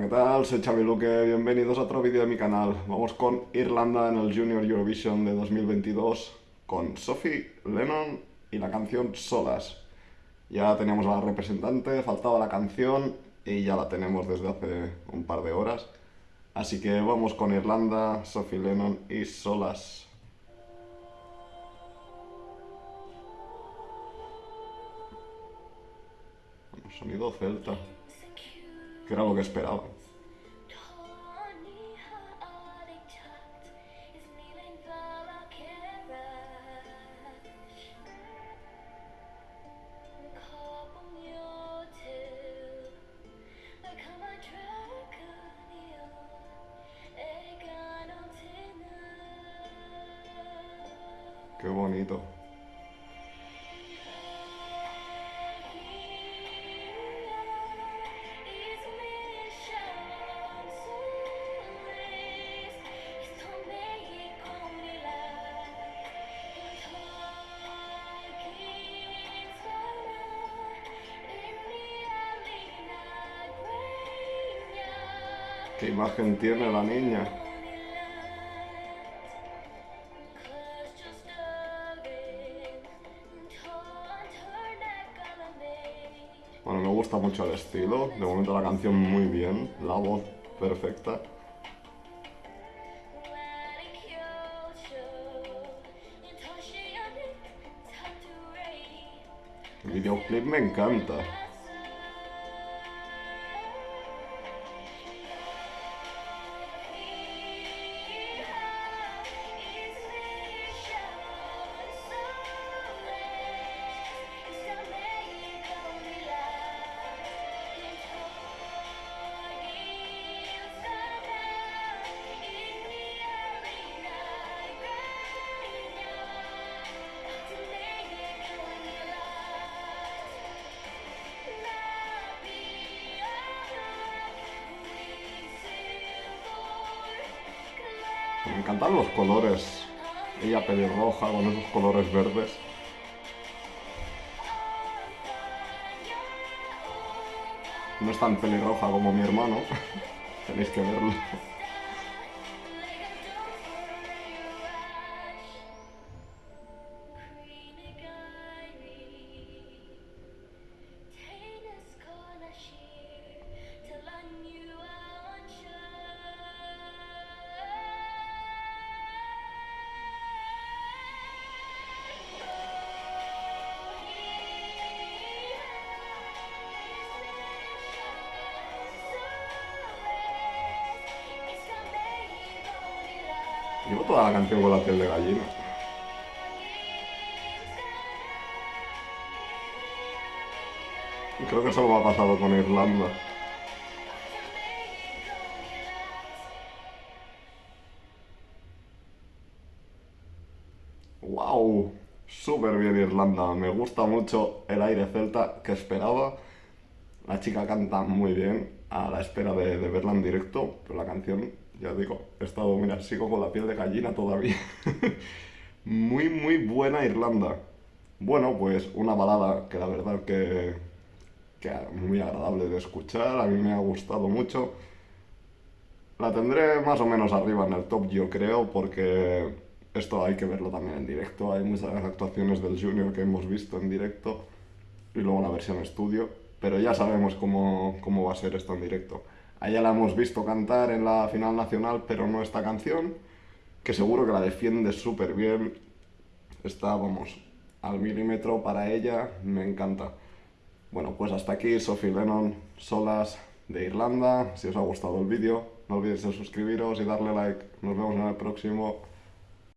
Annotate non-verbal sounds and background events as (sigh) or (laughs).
¿qué tal? Soy Xavi Luque, bienvenidos a otro vídeo de mi canal. Vamos con Irlanda en el Junior Eurovision de 2022 con Sophie Lennon y la canción Solas. Ya teníamos a la representante, faltaba la canción y ya la tenemos desde hace un par de horas. Así que vamos con Irlanda, Sophie Lennon y Solas. Sonido celta, que era lo que esperaba. Qué bonito. ¿Qué imagen tiene la niña? Bueno, me gusta mucho el estilo, de momento la canción muy bien, la voz perfecta. El videoclip me encanta. Me encantan los colores. Ella pelirroja con esos colores verdes. No es tan pelirroja como mi hermano. (laughs) Tenéis que verlo. Llevo toda la canción con la piel de gallina. Creo que eso lo ha pasado con Irlanda. ¡Wow! Súper bien Irlanda. Me gusta mucho el aire celta que esperaba. La chica canta muy bien, a la espera de, verla en directo, pero la canción ya digo, he estado, mira, sigo con la piel de gallina todavía. (laughs) muy, muy buena Irlanda. Bueno, pues una balada que la verdad que, que muy agradable de escuchar, a mí me ha gustado mucho. La tendré más o menos arriba en el top, yo creo, porque esto hay que verlo también en directo. Hay muchas actuaciones del Junior que hemos visto en directo y luego la versión estudio, pero ya sabemos cómo, cómo va a ser esto en directo. A ella la hemos visto cantar en la final nacional, pero no esta canción, que seguro que la defiende súper bien. Está, vamos, al milímetro para ella, me encanta. Bueno, pues hasta aquí Sophie Lennon, solas de Irlanda. Si os ha gustado el vídeo, no olvidéis de suscribiros y darle like. Nos vemos en el próximo.